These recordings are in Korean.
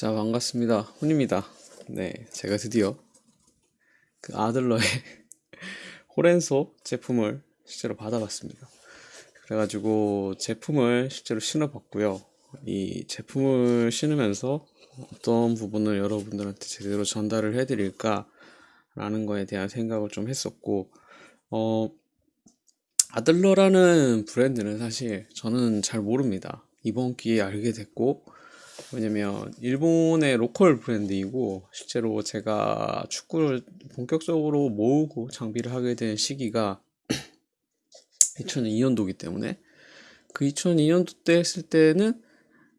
자 반갑습니다. 훈입니다. 네 제가 드디어 그 아들러의 호렌소 제품을 실제로 받아봤습니다. 그래가지고 제품을 실제로 신어봤고요. 이 제품을 신으면서 어떤 부분을 여러분들한테 제대로 전달을 해드릴까 라는 거에 대한 생각을 좀 했었고 어 아들러라는 브랜드는 사실 저는 잘 모릅니다. 이번 기회에 알게 됐고 왜냐면 일본의 로컬 브랜드이고 실제로 제가 축구를 본격적으로 모으고 장비를 하게 된 시기가 2002년도기 때문에 그 2002년도 때 했을 때는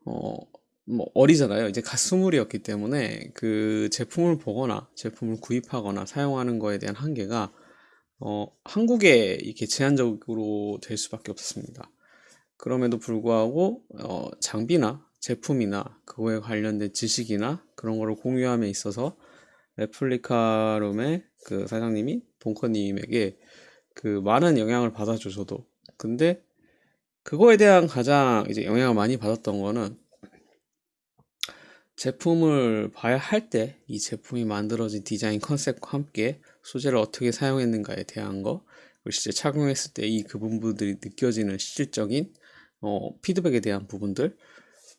어 뭐 어리잖아요. 이제 갓 스물이었기 때문에 그 제품을 보거나 제품을 구입하거나 사용하는 거에 대한 한계가 어 한국에 이렇게 제한적으로 될 수밖에 없었습니다. 그럼에도 불구하고 어 장비나 제품이나 그거에 관련된 지식이나 그런 거를 공유함에 있어서 레플리카룸의 그 사장님이 본커님에게 그 많은 영향을 받아줘 저도 근데 그거에 대한 가장 이제 영향을 많이 받았던 거는 제품을 봐야 할 때 이 제품이 만들어진 디자인 컨셉과 함께 소재를 어떻게 사용했는가에 대한 거 그리고 실제 착용했을 때 이 그 부분들이 느껴지는 실질적인 어, 피드백에 대한 부분들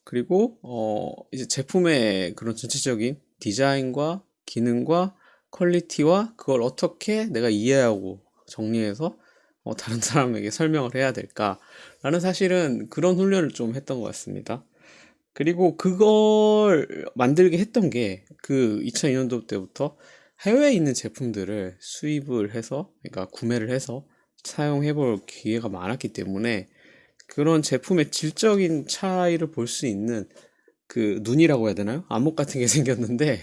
그리고 어 이제 제품의 그런 전체적인 디자인과 기능과 퀄리티와 그걸 어떻게 내가 이해하고 정리해서 어 다른 사람에게 설명을 해야 될까 라는 사실은 그런 훈련을 좀 했던 것 같습니다. 그리고 그걸 만들게 했던 게 그 2002년도 때부터 해외에 있는 제품들을 수입을 해서 그러니까 구매를 해서 사용해 볼 기회가 많았기 때문에 그런 제품의 질적인 차이를 볼 수 있는 그 눈이라고 해야 되나요? 안목 같은 게 생겼는데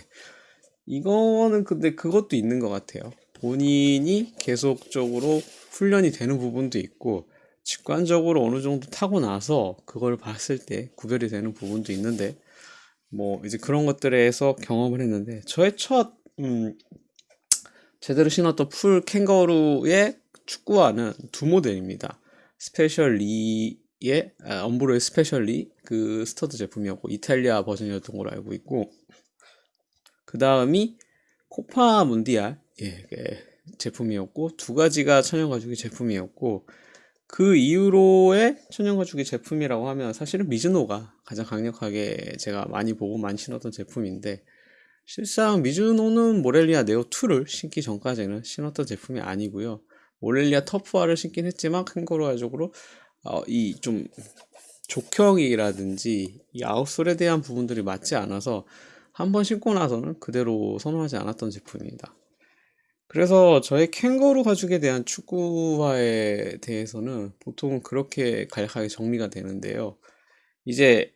이거는 근데 그것도 있는 것 같아요. 본인이 계속적으로 훈련이 되는 부분도 있고 직관적으로 어느 정도 타고 나서 그걸 봤을 때 구별이 되는 부분도 있는데 뭐 이제 그런 것들에서 경험을 했는데 저의 첫 음, 제대로 신었던 풀 캥거루의 축구화는 두 모델입니다. Speciali 의 아, Umbro의 Speciali 그 stud 제품이었고 이탈리아 버전이었던 걸로 알고 있고 그 다음이 Copa Mundial 예, 예, 제품이었고 두 가지가 천연 가죽의 제품이었고 그 이후로의 천연 가죽의 제품이라고 하면 사실은 미즈노가 가장 강력하게 제가 많이 보고 많이 신었던 제품인데 실상 미즈노는 모렐리아 네오 2를 신기 전까지는 신었던 제품이 아니고요. 모렐리아 터프화를 신긴 했지만 캥거루화적으로 어, 이좀 족형이라든지 이 아웃솔에 대한 부분들이 맞지 않아서 한번 신고 나서는 그대로 선호하지 않았던 제품입니다. 그래서 저의 캥거루 가죽에 대한 축구화에 대해서는 보통 그렇게 간략하게 정리가 되는데요. 이제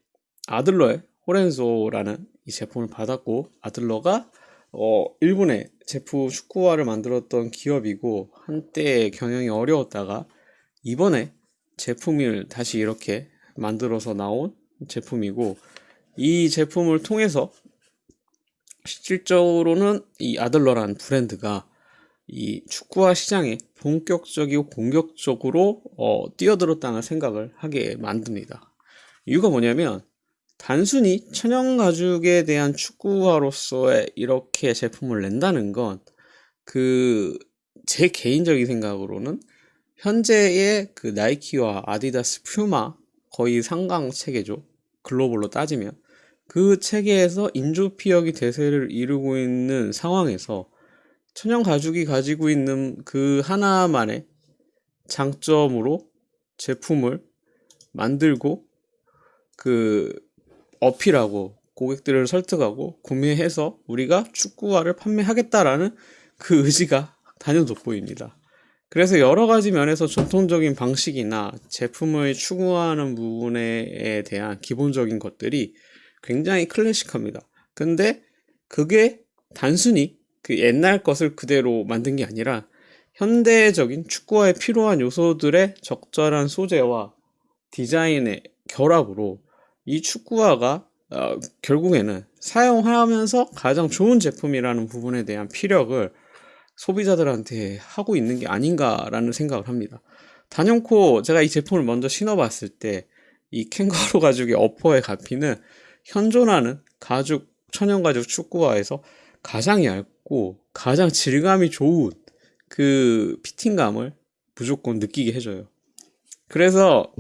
아들러의 호렌소라는 이 제품을 받았고 아들러가 어, 일본의 제품 축구화를 만들었던 기업이고 한때 경영이 어려웠다가 이번에 제품을 다시 이렇게 만들어서 나온 제품이고 이 제품을 통해서 실질적으로는 이 아들러라는 브랜드가 이 축구화 시장에 본격적이고 공격적으로 어, 뛰어들었다는 생각을 하게 만듭니다. 이유가 뭐냐면 단순히 천연 가죽에 대한 축구화로서의 이렇게 제품을 낸다는 건 그 제 개인적인 생각으로는 현재의 그 나이키와 아디다스 퓨마 거의 상강 체계죠. 글로벌로 따지면 그 체계에서 인조 피혁이 대세를 이루고 있는 상황에서 천연 가죽이 가지고 있는 그 하나만의 장점으로 제품을 만들고 그 어필하고 고객들을 설득하고 구매해서 우리가 축구화를 판매하겠다라는 그 의지가 단연 돋보입니다. 그래서 여러 가지 면에서 전통적인 방식이나 제품을 추구하는 부분에 대한 기본적인 것들이 굉장히 클래식합니다. 근데 그게 단순히 그 옛날 것을 그대로 만든 게 아니라 현대적인 축구화에 필요한 요소들의 적절한 소재와 디자인의 결합으로 이 축구화가 어, 결국에는 사용하면서 가장 좋은 제품이라는 부분에 대한 피력을 소비자들한테 하고 있는 게 아닌가라는 생각을 합니다. 단연코 제가 이 제품을 먼저 신어봤을 때 이 캥거루 가죽의 어퍼의 가피는 현존하는 가죽 천연 가죽 축구화에서 가장 얇고 가장 질감이 좋은 그 피팅감을 무조건 느끼게 해줘요. 그래서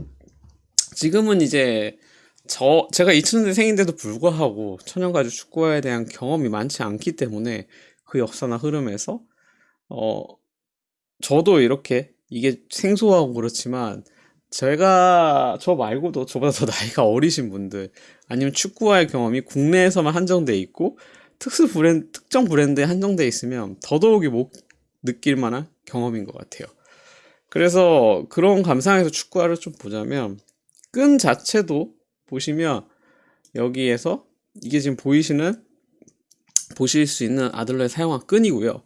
지금은 이제 저 제가 2000년대생인데도 불구하고 천연 가죽 축구화에 대한 경험이 많지 않기 때문에 그 역사나 흐름에서 어 저도 이렇게 이게 생소하고 그렇지만 제가 저 말고도 저보다 더 나이가 어리신 분들 아니면 축구화의 경험이 국내에서만 한정돼 있고 특수 브랜드 특정 브랜드에 한정돼 있으면 더더욱이 못 느낄 만한 경험인 것 같아요. 그래서 그런 감상에서 축구화를 좀 보자면 끈 자체도 보시면 여기에서 이게 지금 보이시는 보실 수 있는 아들러에 사용한 끈이고요.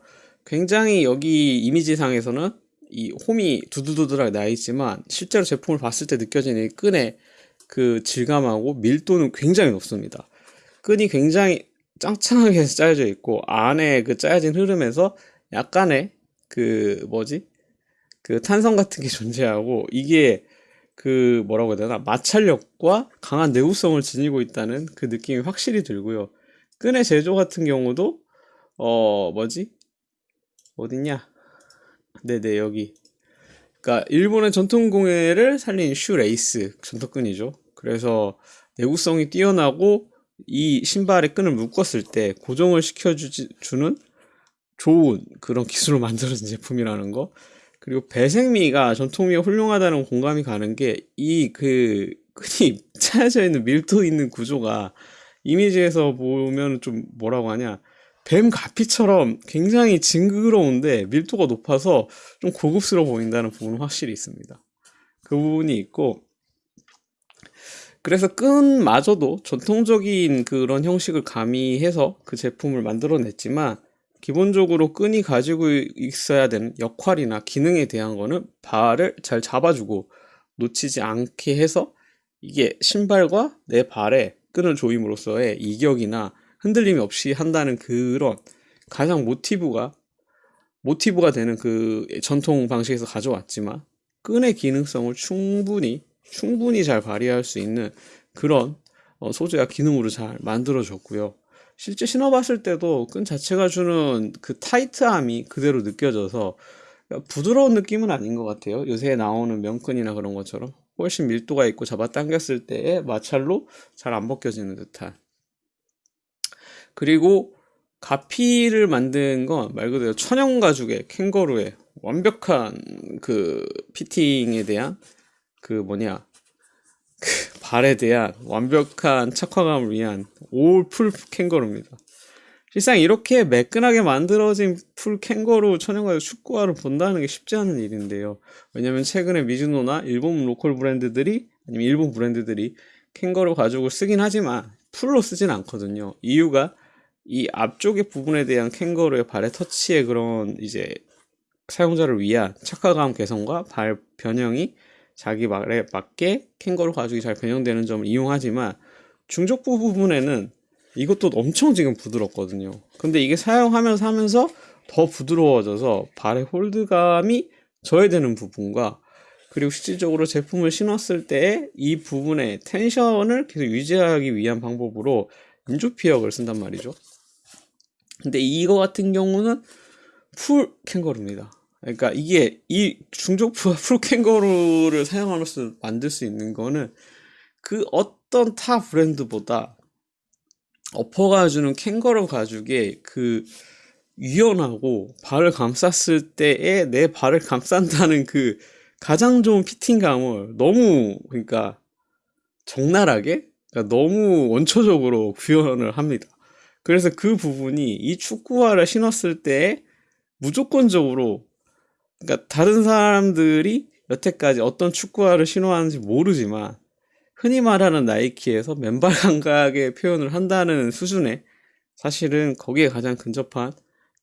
굉장히 여기 이미지상에서는 이 홈이 두두두두하게 나 있지만 실제로 제품을 봤을 때 느껴지는 이 끈의 그 질감하고 밀도는 굉장히 높습니다. 끈이 굉장히 짱짱하게 짜여져 있고 안에 그 짜여진 흐름에서 약간의 그 뭐지 그 탄성 같은 게 존재하고 이게 그 뭐라고 해야 되나 마찰력과 강한 내구성을 지니고 있다는 그 느낌이 확실히 들고요. 끈의 제조 같은 경우도 어 뭐지 어딨냐? 네네 여기. 그러니까 일본의 전통 공예를 살린 shoelace 전통끈이죠. 그래서 내구성이 뛰어나고 이 신발의 끈을 묶었을 때 고정을 시켜주는 좋은 그런 기술로 만들어진 제품이라는 거. 그리고 배생미가 전통미가 훌륭하다는 공감이 가는 게 이 그 끈이 짜여져 있는 밀도 있는 구조가 이미지에서 보면 좀 뭐라고 하냐 뱀 가피처럼 굉장히 징그러운데 밀도가 높아서 좀 고급스러워 보인다는 부분은 확실히 있습니다. 그 부분이 있고 그래서 끈마저도 전통적인 그런 형식을 가미해서 그 제품을 만들어냈지만 기본적으로 끈이 가지고 있어야 되는 역할이나 기능에 대한 거는 발을 잘 잡아주고 놓치지 않게 해서 이게 신발과 내 발에 끈을 조임으로써의 이격이나 흔들림이 없이 한다는 그런 가장 모티브가 모티브가 되는 그 전통 방식에서 가져왔지만 끈의 기능성을 충분히 충분히 잘 발휘할 수 있는 그런 어, 소재와 기능으로 잘 만들어졌고요. 실제 신어봤을 때도 끈 자체가 주는 그 타이트함이 그대로 느껴져서 부드러운 느낌은 아닌 것 같아요. 요새 나오는 면끈이나 그런 것처럼 훨씬 밀도가 있고 잡아당겼을 때의 마찰로 잘 안 벗겨지는 듯한 그리고 갑피를 만든 건 말 그대로 천연 가죽의 캥거루의 완벽한 그 피팅에 대한 그 뭐냐 그 발에 대한 완벽한 착화감을 위한 all full 캥거루입니다. 실상 이렇게 매끈하게 만들어진 full 캥거루 천연가죽 축구화를 본다는 게 쉽지 않은 일인데요. 왜냐면 최근에 미즈노나 일본 로컬 브랜드들이 아니면 일본 브랜드들이 캥거루 가죽을 쓰긴 하지만 풀로 쓰진 않거든요. 이유가 이 앞쪽의 부분에 대한 캥거루의 발의 터치의 그런 이제 사용자를 위한 착화감 개선과 발 변형이 자기 말에 맞게 캥거루 가죽이 잘 변형되는 점을 이용하지만 중족부 부분에는 이것도 엄청 지금 부드럽거든요. 근데 이게 사용하면서 하면서 더 부드러워져서 발의 홀드감이 저해되는 부분과 그리고 실질적으로 제품을 신었을 때 이 부분의 텐션을 계속 유지하기 위한 방법으로 인조 피혁을 쓴단 말이죠. 근데 이거 같은 경우는 full 캥거루입니다. 그러니까 이게 이 중족부와 full 캥거루를 사용함으로써 만들 수 있는 거는 그 어떤 타 브랜드보다 upper가 주는 캥거루 가죽의 그 유연하고 발을 감쌌을 때에 내 발을 감싼다는 그 가장 좋은 피팅감을 너무 그러니까 적나라하게 그러니까 너무 원초적으로 구현을 합니다. 그래서 그 부분이 이 축구화를 신었을 때 무조건적으로 그러니까 다른 사람들이 여태까지 어떤 축구화를 신어왔는지 모르지만 흔히 말하는 나이키에서 맨발 감각의 표현을 한다는 수준에 사실은 거기에 가장 근접한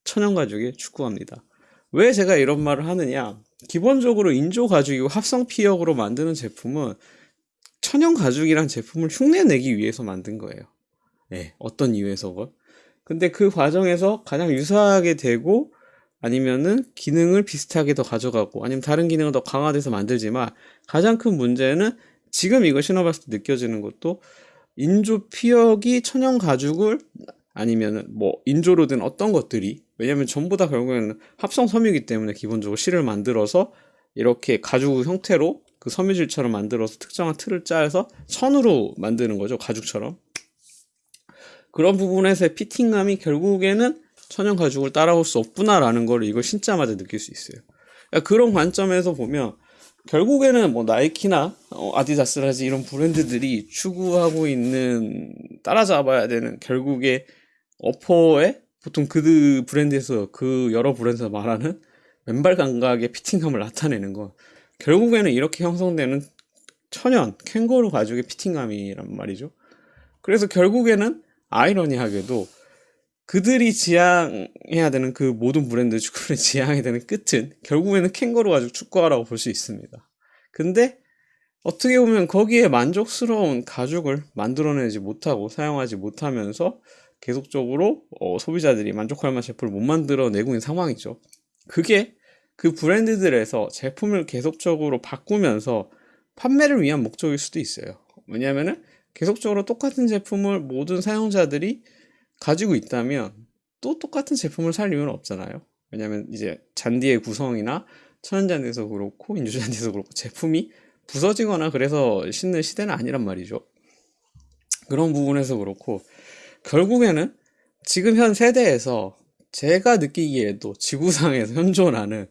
천연 가죽의 축구화입니다. 왜 제가 이런 말을 하느냐? 기본적으로 인조 가죽이고 합성 피혁으로 만드는 제품은 천연 가죽이란 제품을 흉내내기 위해서 만든 거예요. 네, 어떤 이유에서건. 근데 그 과정에서 가장 유사하게 되고 아니면은 기능을 비슷하게 더 가져가고 아니면 다른 기능을 더 강화돼서 만들지만 가장 큰 문제는 지금 이거 신어봤을 때 느껴지는 것도 인조 피혁이 천연 가죽을 아니면은 뭐 인조로든 어떤 것들이 왜냐면 전부 다 결국에는 합성 섬유이기 때문에 기본적으로 실을 만들어서 이렇게 가죽 형태로 그 섬유질처럼 만들어서 특정한 틀을 짜서 천으로 만드는 거죠 가죽처럼 그런 부분에서의 피팅감이 결국에는 천연 가죽을 따라올 수 없구나라는 걸 이걸 신자마자 느낄 수 있어요 그러니까 그런 관점에서 보면 결국에는 뭐 나이키나 어, 아디다스라지 이런 브랜드들이 추구하고 있는 따라잡아야 되는 결국에 어퍼에 보통 그 브랜드에서 그 여러 브랜드에서 말하는 맨발 감각의 피팅감을 나타내는 건 결국에는 이렇게 형성되는 천연 캥거루 가죽의 피팅감이란 말이죠. 그래서 결국에는 아이러니하게도 그들이 지향해야 되는 그 모든 브랜드 축구를 지향해야 되는 끝은 결국에는 캥거루 가죽 축구화라고 볼 수 있습니다. 근데 어떻게 보면 거기에 만족스러운 가죽을 만들어내지 못하고 사용하지 못하면서 계속적으로 어, 소비자들이 만족할 만한 제품을 못 만들어내고 있는 상황이죠. 그게 그 브랜드들에서 제품을 계속적으로 바꾸면서 판매를 위한 목적일 수도 있어요. 왜냐하면은 계속적으로 똑같은 제품을 모든 사용자들이 가지고 있다면 또 똑같은 제품을 살 이유는 없잖아요. 왜냐면 이제 잔디의 구성이나 천연잔디에서 그렇고 인조잔디에서 그렇고 제품이 부서지거나 그래서 신는 시대는 아니란 말이죠. 그런 부분에서 그렇고 결국에는 지금 현 세대에서 제가 느끼기에도 지구상에서 현존하는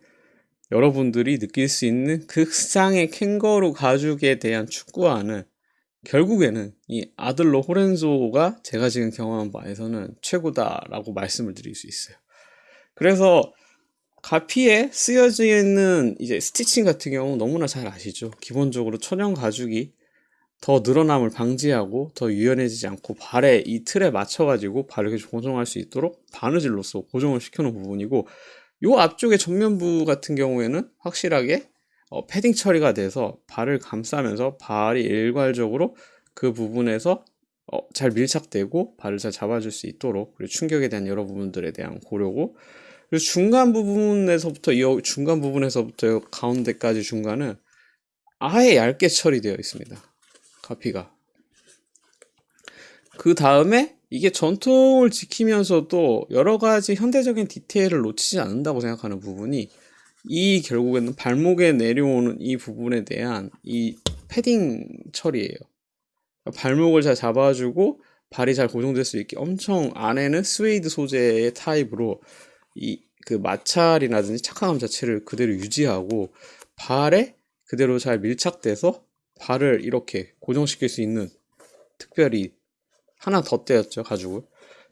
여러분들이 느낄 수 있는 극상의 캥거루 가죽에 대한 축구화는 결국에는 이 아들로 호렌조가 제가 지금 경험한 바에서는 최고다라고 말씀을 드릴 수 있어요. 그래서 가피에 쓰여져 있는 이제 스티칭 같은 경우 너무나 잘 아시죠. 기본적으로 천연 가죽이 더 늘어남을 방지하고 더 유연해지지 않고 발에 이 틀에 맞춰가지고 발을 고정할 수 있도록 바느질로서 고정을 시켜놓은 부분이고 요 앞쪽의 정면부 같은 경우에는 확실하게 어, 패딩 처리가 돼서 발을 감싸면서 발이 일괄적으로 그 부분에서 어, 잘 밀착되고 발을 잘 잡아줄 수 있도록 그리고 충격에 대한 여러 부분들에 대한 고려고 그리고 중간 부분에서부터 이 중간 부분에서부터 가운데까지 중간은 아예 얇게 처리되어 있습니다. 카피가 그 다음에 이게 전통을 지키면서도 여러 가지 현대적인 디테일을 놓치지 않는다고 생각하는 부분이 이 결국에는 발목에 내려오는 이 부분에 대한 이 패딩 처리예요. 발목을 잘 잡아주고 발이 잘 고정될 수 있게 엄청 안에는 스웨이드 소재의 타입으로 이 그 마찰이라든지 착화감 자체를 그대로 유지하고 발에 그대로 잘 밀착돼서 발을 이렇게 고정시킬 수 있는 특별히 하나 더 떼었죠 가죽을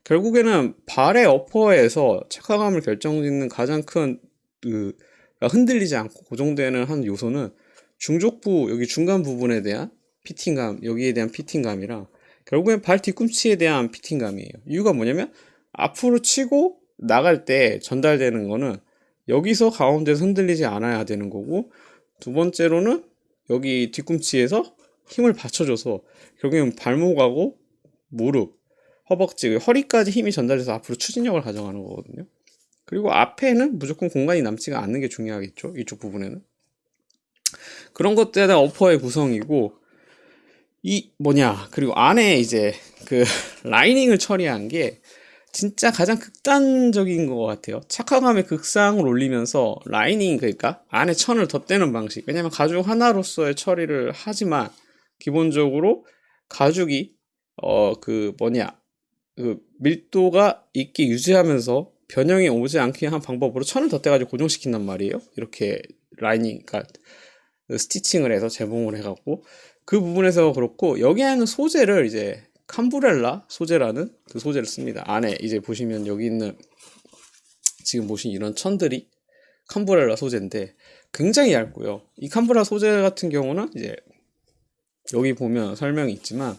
결국에는 발의 어퍼에서 착화감을 결정짓는 가장 큰그 흔들리지 않고 고정되는 한 요소는 중족부 여기 중간 부분에 대한 피팅감 여기에 대한 피팅감이랑 결국엔 발 뒤꿈치에 대한 피팅감이에요. 이유가 뭐냐면 앞으로 치고 나갈 때 전달되는 거는 여기서 가운데서 흔들리지 않아야 되는 거고 두 번째로는 여기 뒤꿈치에서 힘을 받쳐줘서 결국엔 발목하고 무릎 허벅지 허리까지 힘이 전달돼서 앞으로 추진력을 가져가는 거거든요 그리고 앞에는 무조건 공간이 남지가 않는 게 중요하겠죠. 이쪽 부분에는. 그런 것들에 대한 어퍼의 구성이고 이 뭐냐 그리고 안에 이제 그 라이닝을 처리한 게 진짜 가장 극단적인 것 같아요 착화감의 극상을 올리면서 라이닝 그러니까 안에 천을 덧대는 방식 왜냐면 가죽 하나로서의 처리를 하지만 기본적으로 가죽이 어 그 뭐냐 그 밀도가 있게 유지하면서 변형이 오지 않게 한 방법으로 천을 덧대가지고 고정시킨단 말이에요. 이렇게 라이닝, 그러니까 스티칭을 해서 재봉을 해갖고 그 부분에서 그렇고 여기에는 소재를 이제 캄브렐라 소재라는 그 소재를 씁니다. 안에 이제 보시면 여기 있는 지금 보신 이런 천들이 캄브렐라 소재인데 굉장히 얇고요. 이 캄브렐라 소재 같은 경우는 이제 여기 보면 설명이 있지만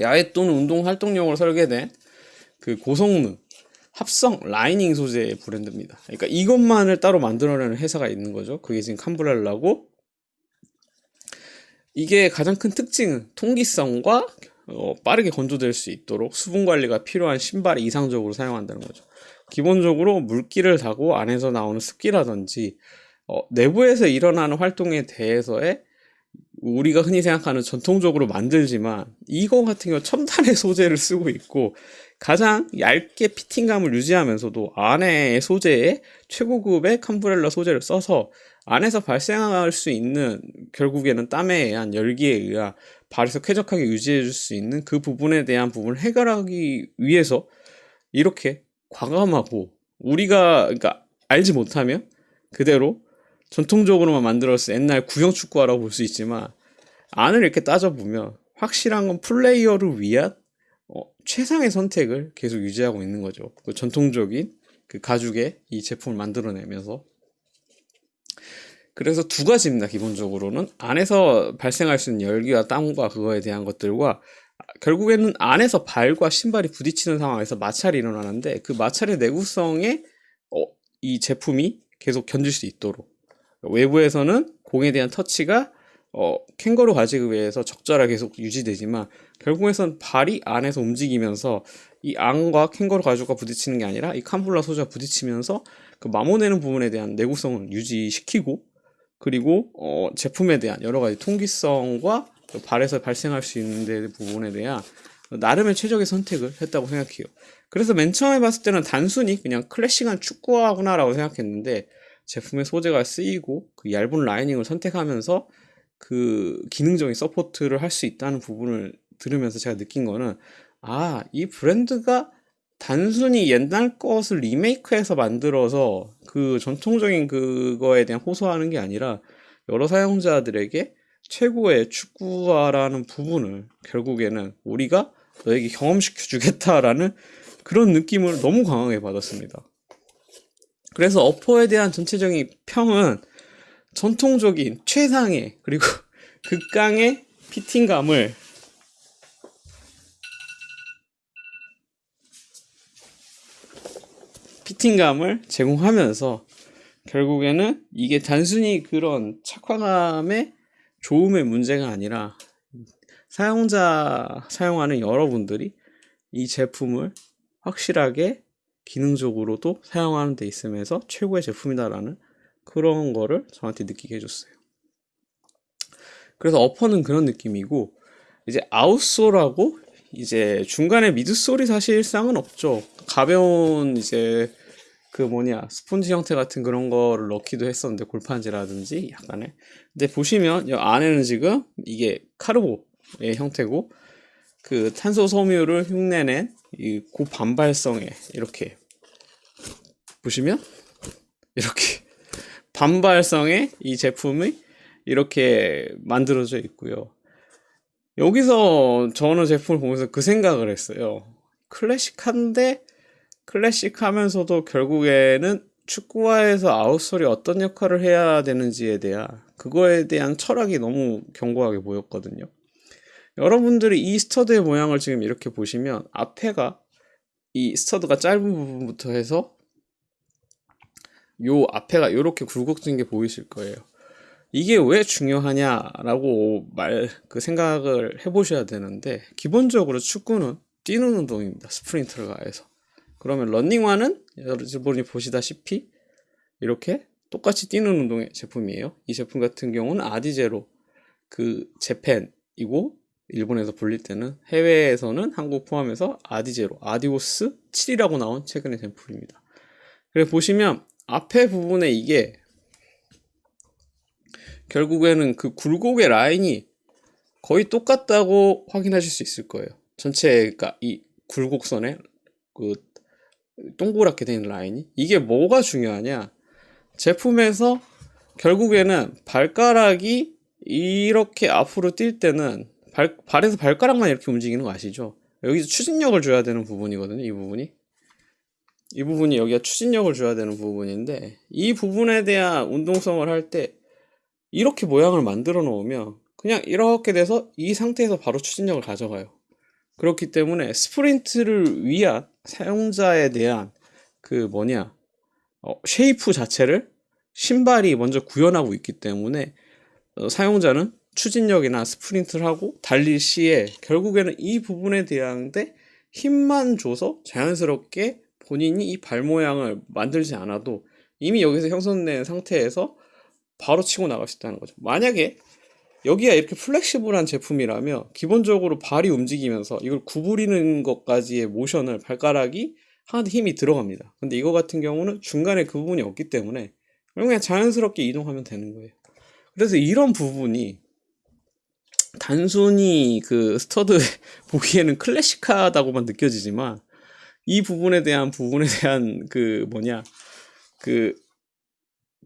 야외 또는 운동 활동용으로 설계된 그 고성능 합성 라이닝 소재의 브랜드입니다. 그러니까 이것만을 따로 만들어내는 회사가 있는 거죠. 그게 지금 캄브랄라고 이게 가장 큰 특징은 통기성과 어, 빠르게 건조될 수 있도록 수분 관리가 필요한 신발을 이상적으로 사용한다는 거죠. 기본적으로 물기를 타고 안에서 나오는 습기라든지 어, 내부에서 일어나는 활동에 대해서의 우리가 흔히 생각하는 전통적으로 만들지만 이거 같은 경우 첨단의 소재를 쓰고 있고 가장 얇게 피팅감을 유지하면서도 안에 소재에 최고급의 캄브렐라 소재를 써서 안에서 발생할 수 있는 결국에는 땀에 의한 열기에 의한 발에서 쾌적하게 유지해 줄 수 있는 그 부분에 대한 부분을 해결하기 위해서 이렇게 과감하고 우리가 그러니까 알지 못하면 그대로 전통적으로만 만들었을 옛날 구형 축구화라고 볼 수 있지만 안을 이렇게 따져보면 확실한 건 플레이어를 위한 어, 최상의 선택을 계속 유지하고 있는 거죠. 그 전통적인 그 가죽의 이 제품을 만들어내면서 그래서 두 가지입니다. 기본적으로는 안에서 발생할 수 있는 열기와 땀과 그거에 대한 것들과 결국에는 안에서 발과 신발이 부딪히는 상황에서 마찰이 일어나는데 그 마찰의 내구성에 어, 이 제품이 계속 견딜 수 있도록 외부에서는 공에 대한 터치가 어, 캥거루 가죽에 의해서 적절하게 계속 유지되지만 결국에선 발이 안에서 움직이면서 이 앙과 캥거루 가죽과 부딪히는 게 아니라 이 캄블라 소재가 부딪히면서 그 마모내는 부분에 대한 내구성을 유지시키고 그리고 어, 제품에 대한 여러 가지 통기성과 발에서 발생할 수 있는 데 부분에 대한 나름의 최적의 선택을 했다고 생각해요. 그래서 맨 처음에 봤을 때는 단순히 그냥 클래식한 축구화구나 라고 생각했는데 제품의 소재가 쓰이고 그 얇은 라이닝을 선택하면서 그 기능적인 서포트를 할 수 있다는 부분을 들으면서 제가 느낀 거는 아, 이 브랜드가 단순히 옛날 것을 리메이크해서 만들어서 그 전통적인 그거에 대한 호소하는 게 아니라 여러 사용자들에게 최고의 축구화라는 부분을 결국에는 우리가 너에게 경험시켜 주겠다라는 그런 느낌을 너무 강하게 받았습니다. 그래서 어퍼에 대한 전체적인 평은 전통적인 최상의 그리고 극강의 피팅감을 피팅감을 제공하면서 결국에는 이게 단순히 그런 착화감의 좋음의 문제가 아니라 사용자 사용하는 여러분들이 이 제품을 확실하게 기능적으로도 사용하는 데 있으면서 최고의 제품이다라는 그런 거를 저한테 느끼게 해줬어요. 그래서 어퍼는 그런 느낌이고 이제 아웃솔하고 이제 중간에 미드솔이 사실상은 없죠. 가벼운 이제 그 뭐냐 스폰지 형태 같은 그런 거를 넣기도 했었는데 골판지라든지 약간의 근데 보시면 이 안에는 지금 이게 카르보의 형태고 그 탄소 섬유를 흉내낸 이 고반발성에 이렇게 보시면 이렇게 반발성의 이 제품이 이렇게 만들어져 있고요. 여기서 저는 제품을 보면서 그 생각을 했어요. 클래식한데 클래식하면서도 결국에는 축구화에서 아웃솔이 어떤 역할을 해야 되는지에 대한 그거에 대한 철학이 너무 견고하게 보였거든요. 여러분들이 이 스터드의 모양을 지금 이렇게 보시면 앞에가 이 스터드가 짧은 부분부터 해서 요 앞에가 이렇게 굴곡진 게 보이실 거예요. 이게 왜 중요하냐라고 말 그 생각을 해보셔야 되는데 기본적으로 축구는 뛰는 운동입니다. 스프린트를 가해서. 그러면 런닝화는 여러분이 보시다시피 이렇게 똑같이 뛰는 운동의 제품이에요. 이 제품 같은 경우는 아디제로 그 재팬이고 일본에서 불릴 때는 해외에서는 한국 포함해서 아디제로 아디오스 7이라고 나온 최근의 제품입니다. 그래서 보시면 앞에 부분에 이게 결국에는 그 굴곡의 라인이 거의 똑같다고 확인하실 수 있을 거예요. 전체 그러니까 이 굴곡선에 그 동그랗게 된 라인이 이게 뭐가 중요하냐? 제품에서 결국에는 발가락이 이렇게 앞으로 뛸 때는 발, 발에서 발가락만 이렇게 움직이는 거 아시죠? 여기서 추진력을 줘야 되는 부분이거든요. 이 부분이. 이 부분이 여기가 추진력을 줘야 되는 부분인데 이 부분에 대한 운동성을 할 때 이렇게 모양을 만들어 놓으면 그냥 이렇게 돼서 이 상태에서 바로 추진력을 가져가요. 그렇기 때문에 스프린트를 위한 사용자에 대한 그 뭐냐 어, shape 자체를 신발이 먼저 구현하고 있기 때문에 어, 사용자는 추진력이나 스프린트를 하고 달릴 시에 결국에는 이 부분에 대한 데 힘만 줘서 자연스럽게 본인이 이 발 모양을 만들지 않아도 이미 여기서 형성된 상태에서 바로 치고 나갈 수 있다는 거죠. 만약에 여기가 이렇게 flexible한 제품이라면 기본적으로 발이 움직이면서 이걸 구부리는 것까지의 모션을 발가락이 하나도 힘이 들어갑니다. 근데 이거 같은 경우는 중간에 그 부분이 없기 때문에 그냥 자연스럽게 이동하면 되는 거예요. 그래서 이런 부분이 단순히 그 스터드 보기에는 클래식하다고만 느껴지지만 이 부분에 대한 부분에 대한 그 뭐냐 그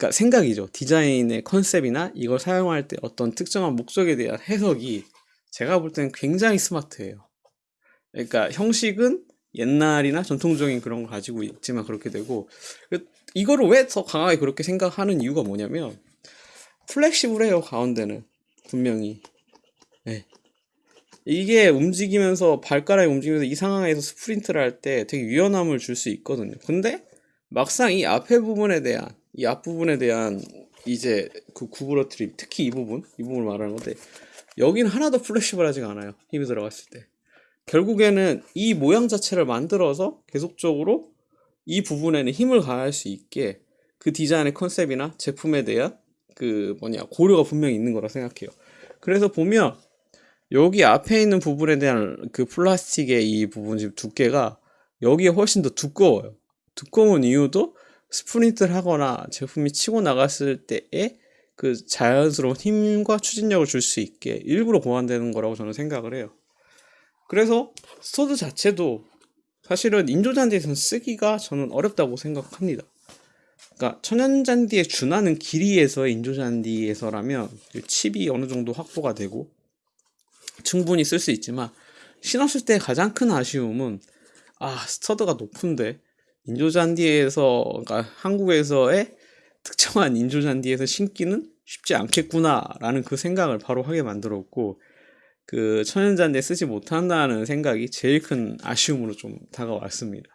그러니까 생각이죠. 디자인의 컨셉이나 이걸 사용할 때 어떤 특정한 목적에 대한 해석이 제가 볼 때는 굉장히 스마트해요. 그러니까 형식은 옛날이나 전통적인 그런 걸 가지고 있지만 그렇게 되고 그 이거를 왜 더 강하게 그렇게 생각하는 이유가 뭐냐면 플렉시블해요 가운데는 분명히 네. 이게 움직이면서 발가락이 움직이면서 이 상황에서 스프린트를 할 때 되게 유연함을 줄 수 있거든요 근데 막상 이 앞에 부분에 대한 이 앞부분에 대한 이제 그 구부러뜨림 특히 이 부분 이 부분을 말하는 건데 여기는 하나도 플렉시블하지가 않아요 힘이 들어갔을 때 결국에는 이 모양 자체를 만들어서 계속적으로 이 부분에는 힘을 가할 수 있게 그 디자인의 컨셉이나 제품에 대한 그 뭐냐 고려가 분명히 있는 거라 생각해요. 그래서 보면 여기 앞에 있는 부분에 대한 그 플라스틱의 이 부분 지금 두께가 여기에 훨씬 더 두꺼워요. 두꺼운 이유도 스프린트를 하거나 제품이 치고 나갔을 때에 그 자연스러운 힘과 추진력을 줄 수 있게 일부러 보완되는 거라고 저는 생각을 해요. 그래서 스터드 자체도 사실은 인조잔디에서는 쓰기가 저는 어렵다고 생각합니다. 그러니까 천연잔디에 준하는 길이에서의 인조잔디에서라면 그 칩이 어느 정도 확보가 되고 충분히 쓸 수 있지만 신었을 때 가장 큰 아쉬움은 아 스터드가 높은데 인조잔디에서 그러니까 한국에서의 특정한 인조잔디에서 신기는 쉽지 않겠구나라는 그 생각을 바로 하게 만들었고 그 천연잔디에 쓰지 못한다는 생각이 제일 큰 아쉬움으로 좀 다가왔습니다.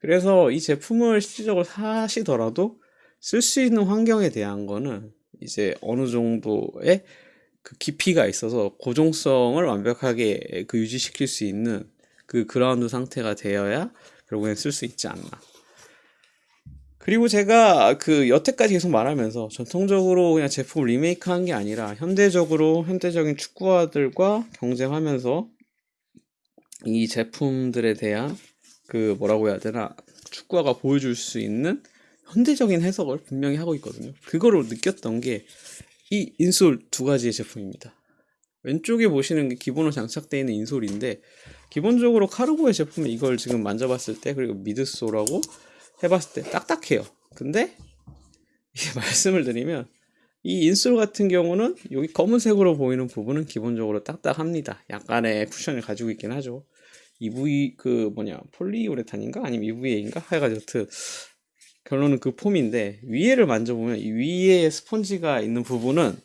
그래서 이 제품을 실질적으로 사시더라도 쓸 수 있는 환경에 대한 거는 이제 어느 정도의 그 깊이가 있어서 고정성을 완벽하게 그 유지시킬 수 있는 그 그라운드 상태가 되어야 결국엔 쓸 수 있지 않나. 그리고 제가 그 여태까지 계속 말하면서 전통적으로 그냥 제품을 리메이크한 게 아니라 현대적으로 현대적인 축구화들과 경쟁하면서 이 제품들에 대한 그 뭐라고 해야 되나 축구화가 보여줄 수 있는 현대적인 해석을 분명히 하고 있거든요. 그거를 느꼈던 게 이 인솔 두 가지의 제품입니다. 왼쪽에 보시는 게 기본으로 장착되어 있는 인솔인데 기본적으로 카르보의 제품이 이걸 지금 만져봤을 때 그리고 미드솔하고 해봤을 때 딱딱해요. 근데 이게 말씀을 드리면 이 인솔 같은 경우는 여기 검은색으로 보이는 부분은 기본적으로 딱딱합니다. 약간의 쿠션을 가지고 있긴 하죠. EV 그 뭐냐 폴리우레탄인가 아니면 EVA인가 해가지고 트 결론은 그 폼인데 위에를 만져보면 이 위에 스펀지가 있는 부분은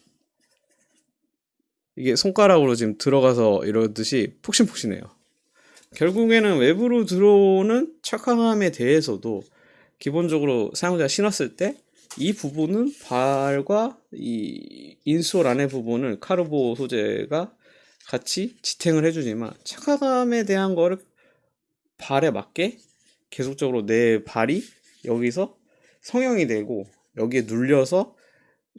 이게 손가락으로 지금 들어가서 이러듯이 폭신폭신해요. 결국에는 외부로 들어오는 착화감에 대해서도 기본적으로 사용자가 신었을 때 이 부분은 발과 이 인솔 안의 부분을 카르보 소재가 같이 지탱을 해주지만 착화감에 대한 거를 발에 맞게 계속적으로 내 발이 여기서 성형이 되고 여기에 눌려서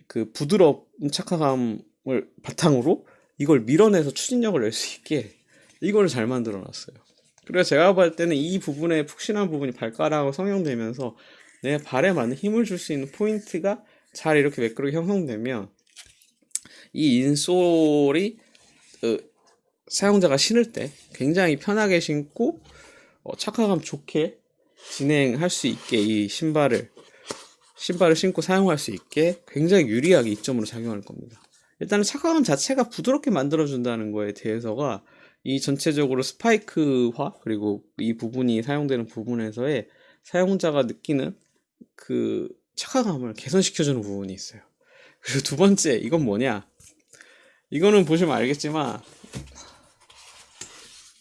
그 부드러운 착화감을 바탕으로 이걸 밀어내서 추진력을 낼 수 있게 이걸 잘 만들어 놨어요. 그래서 제가 볼 때는 이 부분에 푹신한 부분이 발가락으로 성형되면서 내 발에 맞는 힘을 줄 수 있는 포인트가 잘 이렇게 매끄럽게 형성되면 이 인솔이 어, 사용자가 신을 때 굉장히 편하게 신고 어, 착화감 좋게 진행할 수 있게 이 신발을 신발을 신고 사용할 수 있게 굉장히 유리하게 이점으로 작용할 겁니다. 일단은 착화감 자체가 부드럽게 만들어준다는 거에 대해서가 이 전체적으로 스파이크화 그리고 이 부분이 사용되는 부분에서의 사용자가 느끼는 그 착화감을 개선시켜주는 부분이 있어요. 그리고 두 번째 이건 뭐냐? 이거는 보시면 알겠지만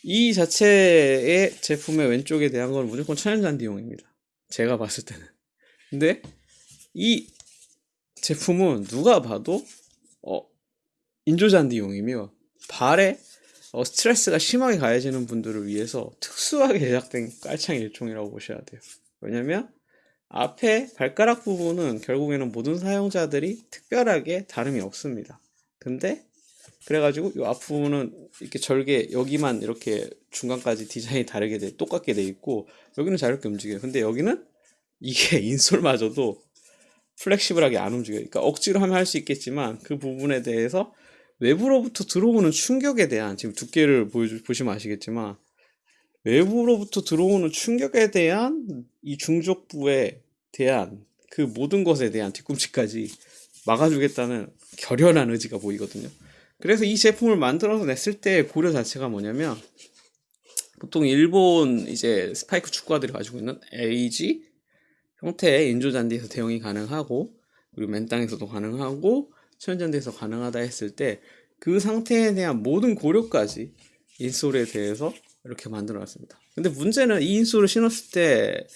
이 자체의 제품의 왼쪽에 대한 건 무조건 천연잔디용입니다. 제가 봤을 때는. 근데 이 제품은 누가 봐도 어 인조잔디용이며 발에 어, 스트레스가 심하게 가해지는 분들을 위해서 특수하게 제작된 깔창 일종이라고 보셔야 돼요. 왜냐면 앞에 발가락 부분은 결국에는 모든 사용자들이 특별하게 다름이 없습니다. 근데 그래가지고 이 앞부분은 이렇게 절개 여기만 이렇게 중간까지 디자인이 다르게 돼 똑같게 돼 있고 여기는 자유롭게 움직여요. 근데 여기는 이게 인솔마저도 플렉시블하게 안 움직여요. 그러니까 억지로 하면 할 수 있겠지만 그 부분에 대해서 외부로부터 들어오는 충격에 대한 지금 두께를 보시면 아시겠지만 외부로부터 들어오는 충격에 대한 이 중족부에 대한 그 모든 것에 대한 뒤꿈치까지 막아주겠다는 결연한 의지가 보이거든요. 그래서 이 제품을 만들어서 냈을 때 고려 자체가 뭐냐면 보통 일본 이제 스파이크 축구화들이 가지고 있는 AG 형태의 인조 잔디에서 대용이 가능하고 그리고 맨 땅에서도 가능하고 천연잔디에서 가능하다 했을 때 그 상태에 대한 모든 고려까지 인솔에 대해서 이렇게 만들어 놨습니다. 근데 문제는 이 인솔을 신었을 때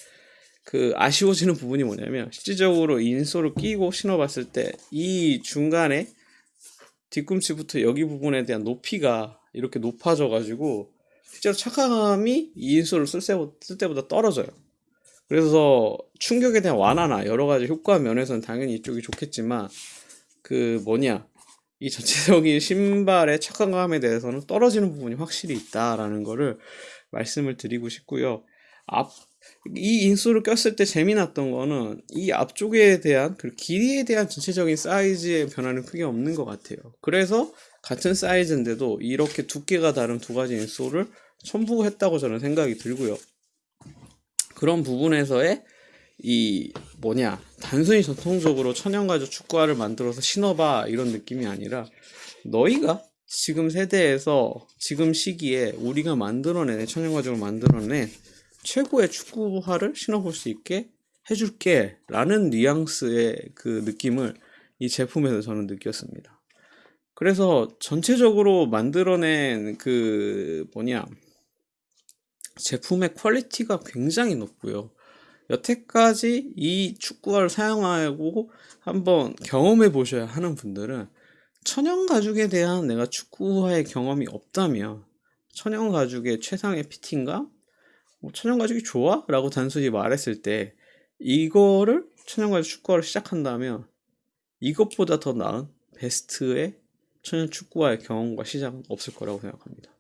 그 아쉬워지는 부분이 뭐냐면 실질적으로 이 인솔을 끼고 신어봤을 때 이 중간에 뒤꿈치부터 여기 부분에 대한 높이가 이렇게 높아져 가지고 실제로 착화감이 이 인솔을 쓸 때보다 떨어져요. 그래서 충격에 대한 완화나 여러 가지 효과 면에서는 당연히 이쪽이 좋겠지만 그 뭐냐 이 전체적인 신발의 착화감에 대해서는 떨어지는 부분이 확실히 있다라는 거를 말씀을 드리고 싶고요. 앞, 이 인솔을 꼈을 때 재미났던 거는 이 앞쪽에 대한 그 길이에 대한 전체적인 사이즈의 변화는 크게 없는 것 같아요. 그래서 같은 사이즈인데도 이렇게 두께가 다른 두 가지 인솔을 첨부했다고 저는 생각이 들고요. 그런 부분에서의 이 뭐냐 단순히 전통적으로 천연가죽 축구화를 만들어서 신어봐 이런 느낌이 아니라 너희가 지금 세대에서 지금 시기에 우리가 만들어낸 천연가죽을 만들어낸 최고의 축구화를 신어볼 수 있게 해줄게 라는 뉘앙스의 그 느낌을 이 제품에서 저는 느꼈습니다. 그래서 전체적으로 만들어낸 그 뭐냐 제품의 퀄리티가 굉장히 높고요. 여태까지 이 축구화를 사용하고 한번 경험해 보셔야 하는 분들은 천연 가죽에 대한 내가 축구화의 경험이 없다면 천연 가죽의 최상의 피팅감, 뭐 천연 가죽이 좋아? 라고 단순히 말했을 때 이거를 천연 가죽 축구화를 시작한다면 이것보다 더 나은 베스트의 천연 축구화의 경험과 시작은 없을 거라고 생각합니다.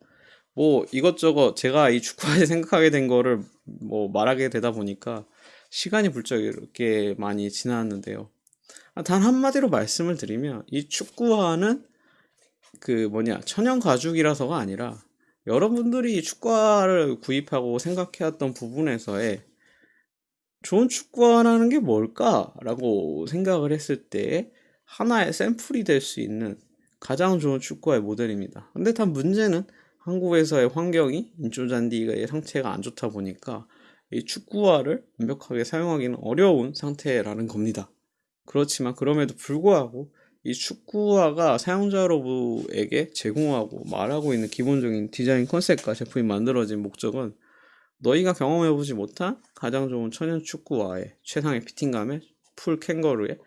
뭐 이것저것 제가 이 축구화에 생각하게 된 거를 뭐 말하게 되다 보니까 시간이 불쩍 이렇게 많이 지났는데요. 아, 단 한마디로 말씀을 드리면 이 축구화는 그 뭐냐 천연 가죽이라서가 아니라 여러분들이 축구화를 구입하고 생각해왔던 부분에서의 좋은 축구화라는 게 뭘까라고 생각을 했을 때 하나의 샘플이 될 수 있는 가장 좋은 축구화의 모델입니다. 근데 단 문제는 한국에서의 환경이 인조잔디의 상태가 안 좋다 보니까 이 축구화를 완벽하게 사용하기는 어려운 상태라는 겁니다. 그렇지만 그럼에도 불구하고 이 축구화가 사용자로부에게 제공하고 말하고 있는 기본적인 디자인 컨셉과 제품이 만들어진 목적은 너희가 경험해보지 못한 가장 좋은 천연 축구화의 최상의 피팅감의 풀 캥거루의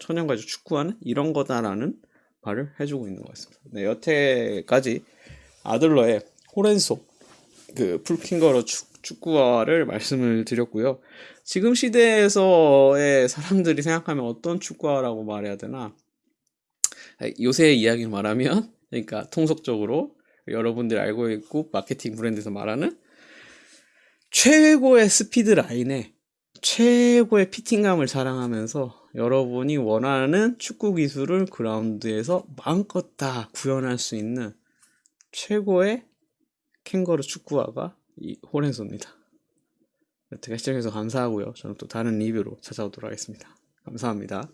천연 가죽 축구화는 이런 거다라는 말을 해주고 있는 것 같습니다. 네, 여태까지 아들러의 호렌소 그 풀킹거러 축 구화를 말씀을 드렸고요. 지금 시대에서의 사람들이 생각하면 어떤 축구화라고 말해야 되나? 요새 이야기를 말하면 그러니까 통속적으로 여러분들이 알고 있고 마케팅 브랜드에서 말하는 최고의 스피드 라인에 최고의 피팅감을 자랑하면서 여러분이 원하는 축구 기술을 그라운드에서 마음껏 다 구현할 수 있는 최고의 캥거루 축구화가 이 호렌소입니다. 여태까지 시청해주셔서 감사하고요. 저는 또 다른 리뷰로 찾아오도록 하겠습니다. 감사합니다.